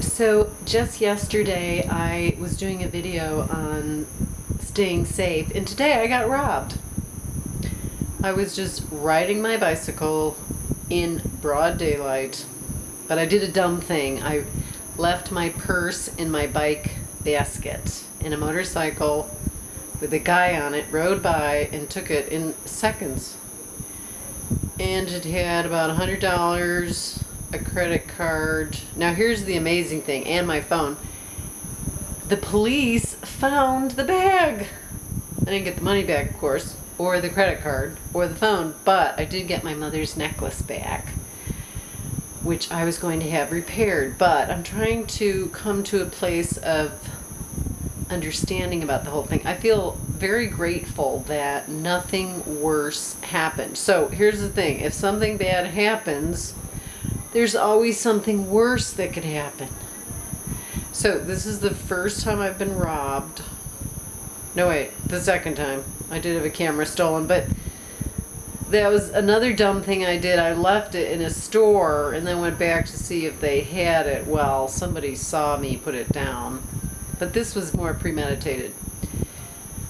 So just yesterday I was doing a video on staying safe and today I got robbed. I was just riding my bicycle in broad daylight, but I did a dumb thing. I left my purse in my bike basket in a motorcycle with a guy on it, rode by and took it in seconds. And it had about a hundred dollars, a credit card. Now here's the amazing thing, and my phone. The police found the bag. I didn't get the money back, of course, or the credit card, or the phone, but I did get my mother's necklace back, which I was going to have repaired. But I'm trying to come to a place of understanding about the whole thing. I feel very grateful that nothing worse happened. So here's the thing if something bad happens, there's always something worse that could happen. So this is the first time I've been robbed. No, wait, the second time. I did have a camera stolen, but that was another dumb thing I did. I left it in a store and then went back to see if they had it. Well, somebody saw me put it down but this was more premeditated.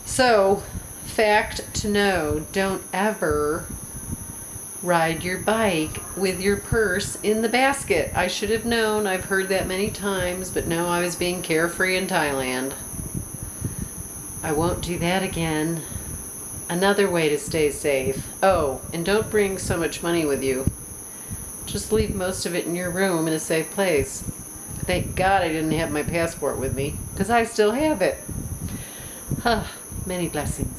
So, fact to know, don't ever ride your bike with your purse in the basket. I should have known, I've heard that many times, but no, I was being carefree in Thailand. I won't do that again. Another way to stay safe. Oh, and don't bring so much money with you. Just leave most of it in your room in a safe place. Thank God I didn't have my passport with me, because I still have it. Huh, many blessings.